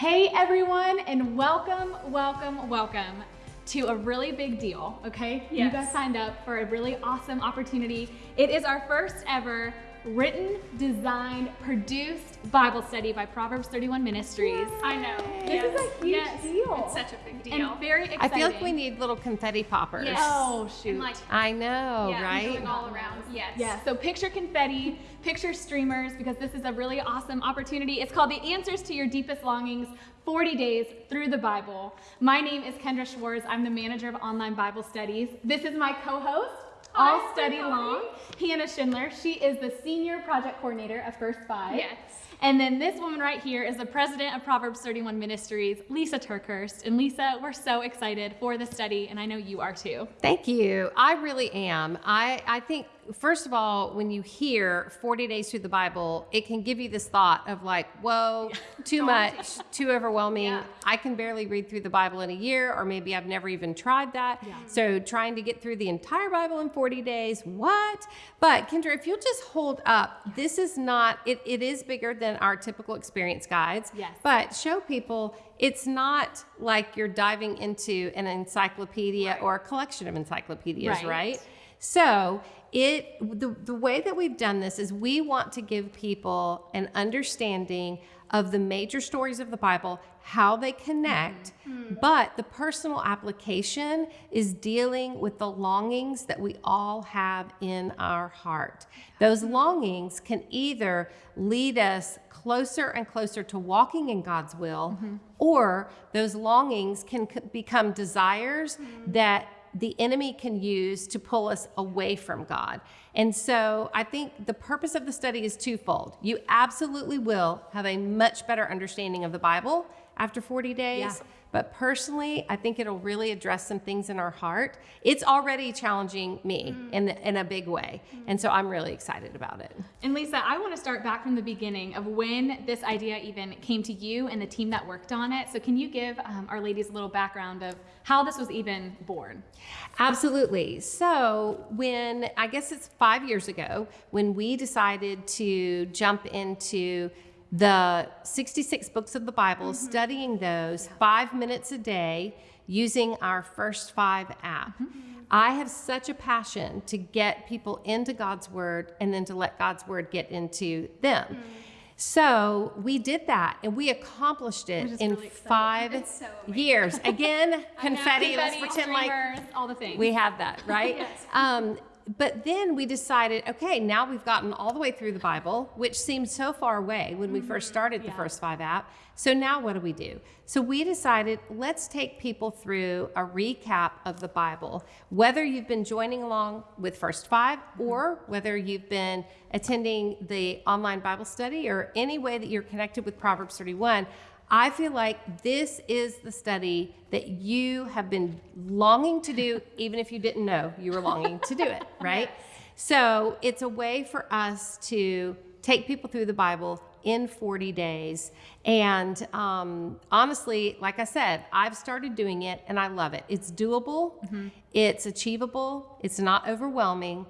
Hey everyone, and welcome, welcome, welcome to a really big deal, okay? You guys signed up for a really awesome opportunity. It is our first ever written, designed, produced Bible study by Proverbs 31 Ministries. I know. This is a huge yes. deal. It's such a big deal. And very exciting. I feel like we need little confetti poppers. Yes. Oh, And shoot. like, I know, yeah, right? going all around. Yes. Yeah, so picture confetti, picture streamers, because this is a really awesome opportunity. It's called The Answers to Your Deepest Longings 40 Days Through the Bible. My name is Kendra Schwartz. I'm the manager of online Bible studies. This is my co host, Hi, all study long, Hannah Schindler. She is the senior project coordinator of First Five. Yes. And then this woman right here is the president of Proverbs 31 Ministries, Lysa TerKeurst. And Lysa, we're so excited for the study, and I know you are too. Thank you. I really am. I, I think, first of all, when you hear 40 days through the Bible, it can give you this thought of like, whoa, too much, too overwhelming. Yeah. I can barely read through the Bible in a year, or maybe I've never even tried that. So trying to get through the entire Bible in 40 days, what? But Kendra, if you'll just hold up, this is not, it, it is bigger than our typical experience guides. Yes. But show people it's not like you're diving into an encyclopedia or a collection of encyclopedias, Right. right? So it the, the way that we've done this is we want to give people an understanding of the major stories of the Bible, how they connect, mm-hmm. mm. but the personal application is dealing with the longings that we all have in our heart. Those mm-hmm. longings can either lead us closer and closer to walking in God's will, mm-hmm. or those longings can c- become desires that the enemy can use to pull us away from God. And so I think the purpose of the study is twofold. You absolutely will have a much better understanding of the Bible after 40 days. Yeah. But personally, I think it'll really address some things in our heart. It's already challenging me in, in a big way. And so I'm really excited about it. And Lysa, I want to start back from the beginning of when this idea even came to you and the team that worked on it. So, can you give um, our ladies a little background of how this was even born? Absolutely. So, when I guess it's five years ago, when we decided to jump into the 66 books of the Bible, studying those five minutes a day using our First Five app. I have such a passion to get people into God's Word and then to let God's Word get into them. So we did that and we accomplished it in really five so years. Again, confetti. Let's pretend like all the things. we have that, right? Yes. um, but then we decided, okay, now we've gotten all the way through the Bible, which seemed so far away when we first mm-hmm. started the first five app. So now what do we do? So we decided, let's take people through a recap of the Bible, whether you've been joining along with First Five mm-hmm. or whether you've been attending the online Bible study or any way that you're connected with Proverbs 31. I feel like this is the study that you have been longing to do, even if you didn't know you were longing to do it, right? So it's a way for us to take people through the Bible in 40 days. And um, honestly, like I said, I've started doing it and I love it. It's doable, it's achievable, it's not overwhelming.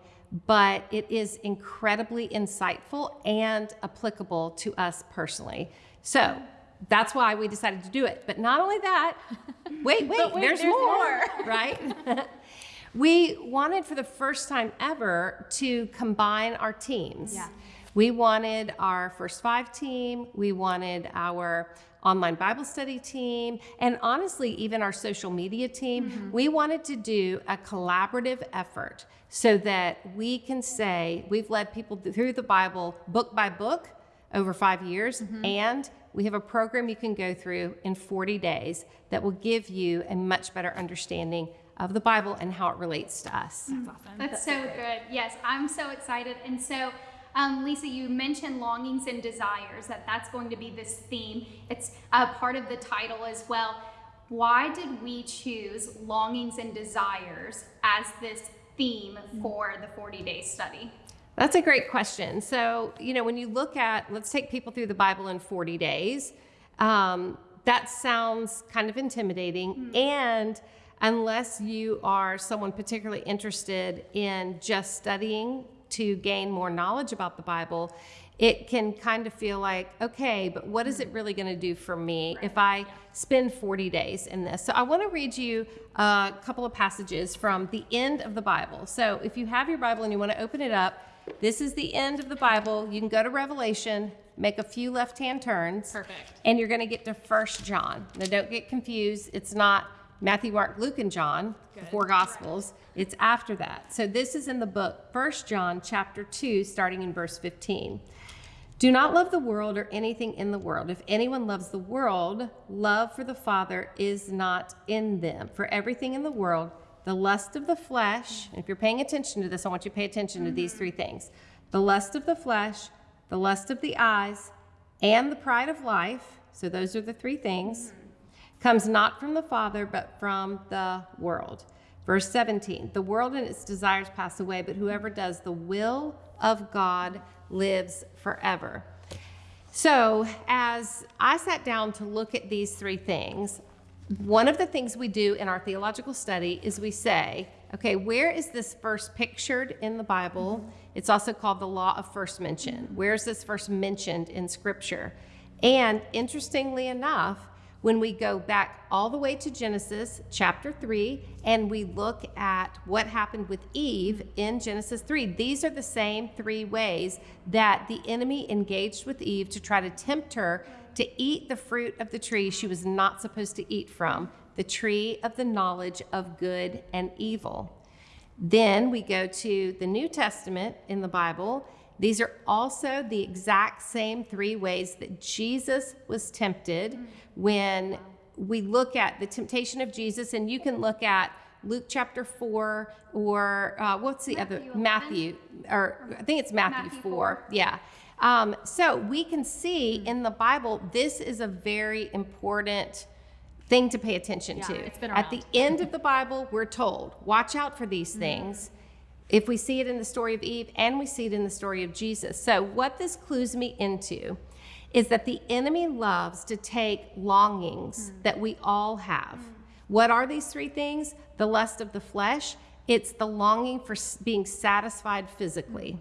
But it is incredibly insightful and applicable to us personally. So that's why we decided to do it. But not only that, wait, wait, wait, there's, there's more, more. right? we wanted for the first time ever to combine our teams. Yeah. We wanted our first five team, we wanted our online Bible study team, and honestly, even our social media team. Mm-hmm. We wanted to do a collaborative effort so that we can say we've led people through the Bible book by book over five years, and we have a program you can go through in 40 days that will give you a much better understanding of the Bible and how it relates to us. That's awesome. That's so good. Yes, I'm so excited. And so, um, Lysa, you mentioned longings and desires, that that's going to be this theme. It's a part of the title as well. Why did we choose longings and desires as this theme for the 40 day study? That's a great question. So, you know, when you look at, let's take people through the Bible in 40 days, um, that sounds kind of intimidating. And unless you are someone particularly interested in just studying to gain more knowledge about the Bible, it can kind of feel like, okay, but what is it really going to do for me if I spend 40 days in this? So I want to read you a couple of passages from the end of the Bible. So if you have your Bible and you want to open it up, this is the end of the Bible. You can go to Revelation, make a few left hand turns. Perfect. And you're going to get to First John. Now, don't get confused. It's not Matthew, Mark, Luke, and John, the four Gospels. It's after that. So this is in the book, First John, chapter 2, starting in verse 15. Do not love the world or anything in the world. If anyone loves the world, love for the Father is not in them. For everything in the world, the lust of the flesh, and if you're paying attention to this, I want you to pay attention to these mm-hmm. three things the lust of the flesh, the lust of the eyes, and the pride of life. So those are the three things. Mm-hmm. Comes not from the Father, but from the world. Verse 17 The world and its desires pass away, but whoever does the will of God lives forever. So, as I sat down to look at these three things, one of the things we do in our theological study is we say, okay, where is this verse pictured in the Bible? It's also called the law of first mention. Where is this first mentioned in Scripture? And interestingly enough, when we go back all the way to Genesis chapter 3 and we look at what happened with Eve in Genesis 3, these are the same three ways that the enemy engaged with Eve to try to tempt her to eat the fruit of the tree she was not supposed to eat from, the tree of the knowledge of good and evil. Then we go to the New Testament in the Bible. These are also the exact same three ways that Jesus was tempted when we look at the temptation of Jesus, and you can look at Luke chapter 4 or uh, what's the Matthew other? 11. Matthew, or I think it's Matthew, Matthew 4. 4. Yeah. Um, so we can see hmm. in the Bible, this is a very important thing to pay attention Yeah, to. it's been At the end of the Bible, we're told, watch out for these hmm. things. If we see it in the story of Eve and we see it in the story of Jesus. So, what this clues me into is that the enemy loves to take longings hmm. that we all have. What are these three things? The lust of the flesh, it's the longing for being satisfied physically.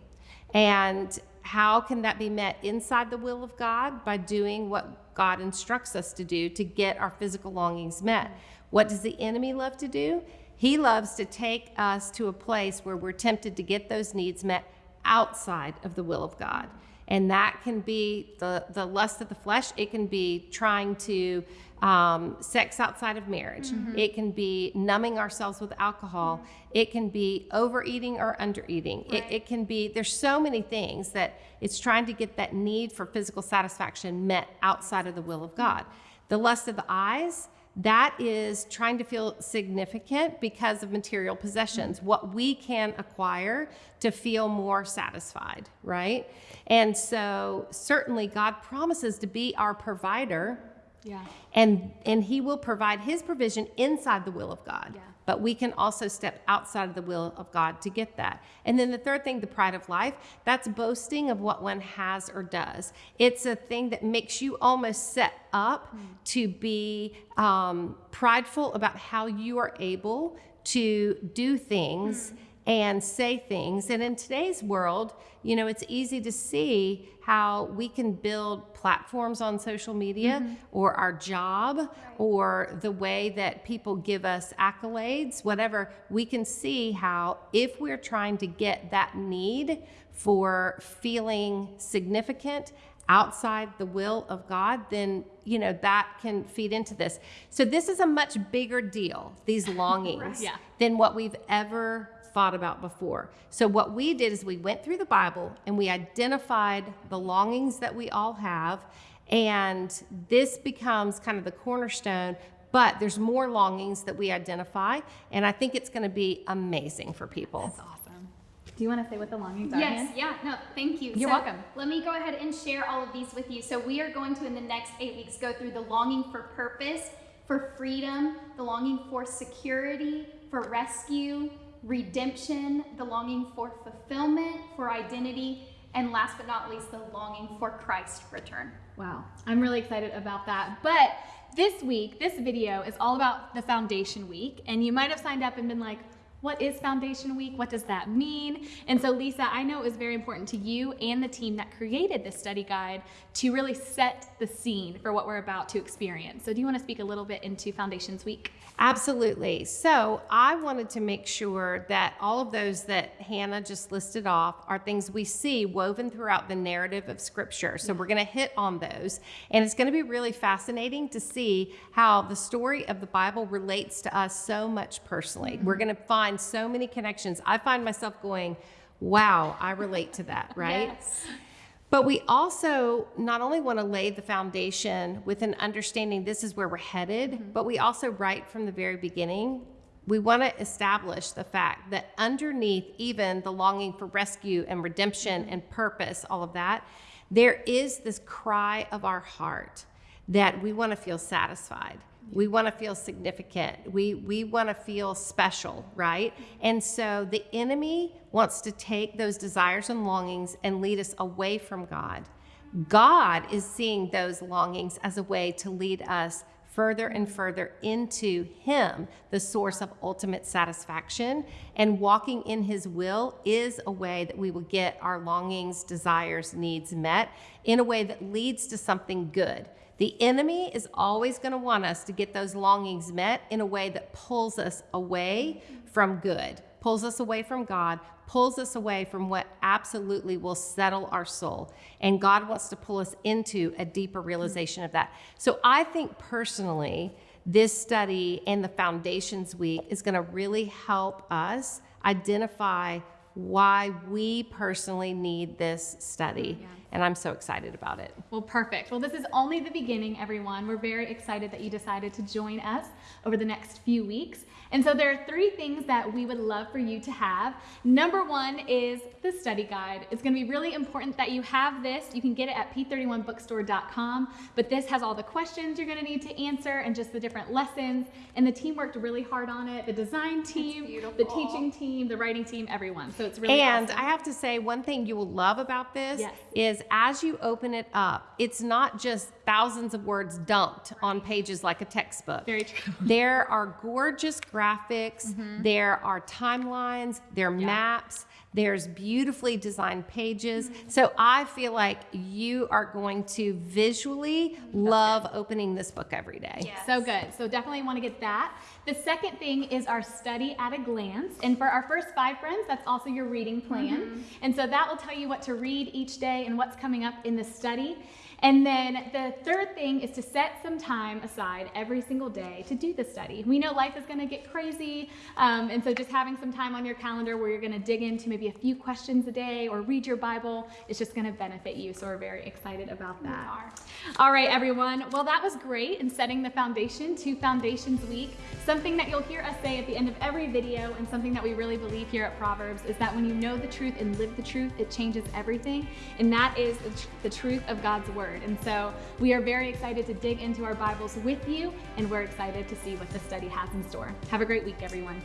And how can that be met inside the will of God? By doing what God instructs us to do to get our physical longings met. What does the enemy love to do? He loves to take us to a place where we're tempted to get those needs met outside of the will of God. And that can be the, the lust of the flesh. It can be trying to um, sex outside of marriage. It can be numbing ourselves with alcohol. It can be overeating or undereating. Right. it can be, there's so many things that it's trying to get that need for physical satisfaction met outside of the will of God. The lust of the eyes, that is trying to feel significant because of material possessions, what we can acquire to feel more satisfied, right? And so, certainly, God promises to be our provider, Yeah. and, and He will provide His provision inside the will of God. Yeah. But we can also step outside of the will of God to get that. And then the third thing, the pride of life, that's boasting of what one has or does. It's a thing that makes you almost set up to be um, prideful about how you are able to do things and say things. And in today's world, you know, it's easy to see how we can build platforms on social media mm-hmm. or our job or the way that people give us accolades, whatever. We can see how if we're trying to get that need for feeling significant outside the will of God, then you know that can feed into this. So this is a much bigger deal, these longings, Yeah. than what we've ever thought about before. So what we did is we went through the Bible and we identified the longings that we all have, and this becomes kind of the cornerstone. But there's more longings that we identify, and I think it's going to be amazing for people. That's awesome. Do you want to say what the longings are? Yes, yeah, no, thank you. You're So, welcome. Let me go ahead and share all of these with you. So, we are going to, in the next eight weeks, go through the longing for purpose, for freedom, the longing for security, for rescue, redemption, the longing for fulfillment, for identity, and last but not least, the longing for Christ's return. Wow, I'm really excited about that. But this week, this video is all about the Foundation Week, and you might have signed up and been like, what is Foundation Week? What does that mean? And so, Lysa, I know it was very important to you and the team that created this study guide to really set the scene for what we're about to experience. So, do you want to speak a little bit into Foundations Week? Absolutely. So I wanted to make sure that all of those that Hannah just listed off are things we see woven throughout the narrative of Scripture. So we're going to hit on those. And it's going to be really fascinating to see how the story of the Bible relates to us so much personally. We're mm-hmm. going to find so many connections. I find myself going, wow, I relate to that, right? Yes. But we also not only want to lay the foundation with an understanding this is where we're headed, mm-hmm. but we also, right from the very beginning, we want to establish the fact that underneath even the longing for rescue and redemption mm-hmm. and purpose, all of that, there is this cry of our heart that we want to feel satisfied. We want to feel significant. We, we want to feel special, right? And so the enemy wants to take those desires and longings and lead us away from God. God is seeing those longings as a way to lead us further and further into Him, the source of ultimate satisfaction. And walking in His will is a way that we will get our longings, desires, needs met in a way that leads to something good. The enemy is always going to want us to get those longings met in a way that pulls us away from good, pulls us away from God, pulls us away from what absolutely will settle our soul. And God wants to pull us into a deeper realization of that. So I think personally, this study and the Foundations Week is going to really help us identify why we personally need this study. And I'm so excited about it. Well, perfect. Well, this is only the beginning, everyone. We're very excited that you decided to join us over the next few weeks. And so there are three things that we would love for you to have. Number one is the study guide. It's going to be really important that you have this. You can get it at p31bookstore.com, but this has all the questions you're going to need to answer and just the different lessons. And the team worked really hard on it. The design team, the teaching team, the writing team, everyone. So it's really And awesome. I have to say, one thing you will love about this Yes. is as you open it up, it's not just thousands of words dumped on pages like a textbook. Very true. There are gorgeous graphics, mm-hmm. there are timelines, there are maps, there's beautifully designed pages. Mm-hmm. So I feel like you are going to visually love opening this book every day. Yes. So good. So definitely want to get that. The second thing is our study at a glance. And for our first five friends, that's also your reading plan. Mm-hmm. And so that will tell you what to read each day and what's coming up in the study. And then the third thing is to set some time aside every single day to do the study. We know life is going to get crazy. Um, and so just having some time on your calendar where you're going to dig into maybe a few questions a day or read your Bible is just going to benefit you. So we're very excited about that. All right, everyone. Well, that was great in setting the foundation to Foundations Week. Something that you'll hear us say at the end of every video, and something that we really believe here at Proverbs, is that when you know the truth and live the truth, it changes everything. And that is the, tr- the truth of God's Word. And so we are very excited to dig into our Bibles with you, and we're excited to see what the study has in store. Have a great week, everyone.